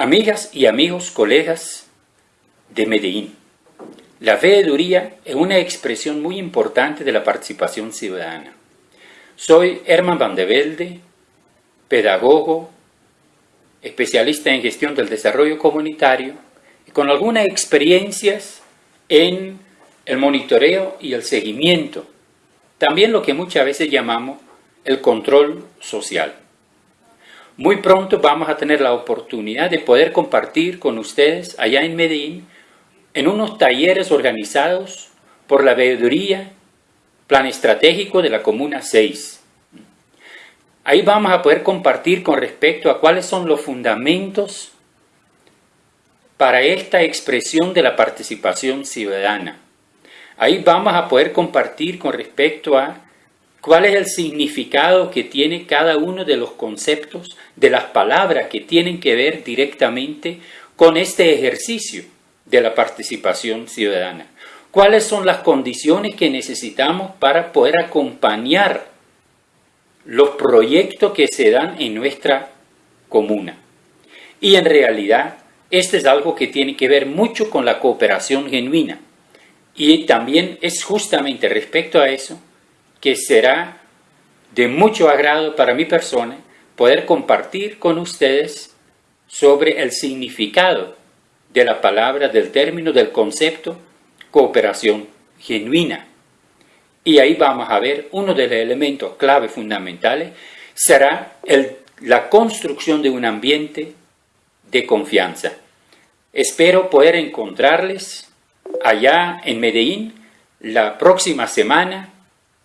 Amigas y amigos, colegas de Medellín, la veeduría es una expresión muy importante de la participación ciudadana. Soy Herman Van de Velde, pedagogo, especialista en gestión del desarrollo comunitario, y con algunas experiencias en el monitoreo y el seguimiento, también lo que muchas veces llamamos el control social. Muy pronto vamos a tener la oportunidad de poder compartir con ustedes allá en Medellín en unos talleres organizados por la veeduría Plan Estratégico de la Comuna 6. Ahí vamos a poder compartir con respecto a cuáles son los fundamentos para esta expresión de la participación ciudadana. Ahí vamos a poder compartir con respecto a cuál es el significado que tiene cada uno de los conceptos, de las palabras que tienen que ver directamente con este ejercicio de la participación ciudadana. ¿Cuáles son las condiciones que necesitamos para poder acompañar los proyectos que se dan en nuestra comuna? Y en realidad, este es algo que tiene que ver mucho con la cooperación genuina. Y también es justamente respecto a eso que será de mucho agrado para mi persona poder compartir con ustedes sobre el significado de la palabra, del término, del concepto cooperación genuina. Y ahí vamos a ver uno de los elementos clave fundamentales será la construcción de un ambiente de confianza. Espero poder encontrarles allá en Medellín la próxima semana.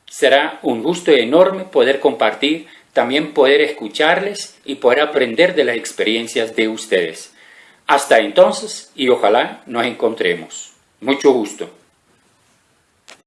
Será un gusto enorme poder compartir, también poder escucharles y poder aprender de las experiencias de ustedes. Hasta entonces y ojalá nos encontremos. Mucho gusto.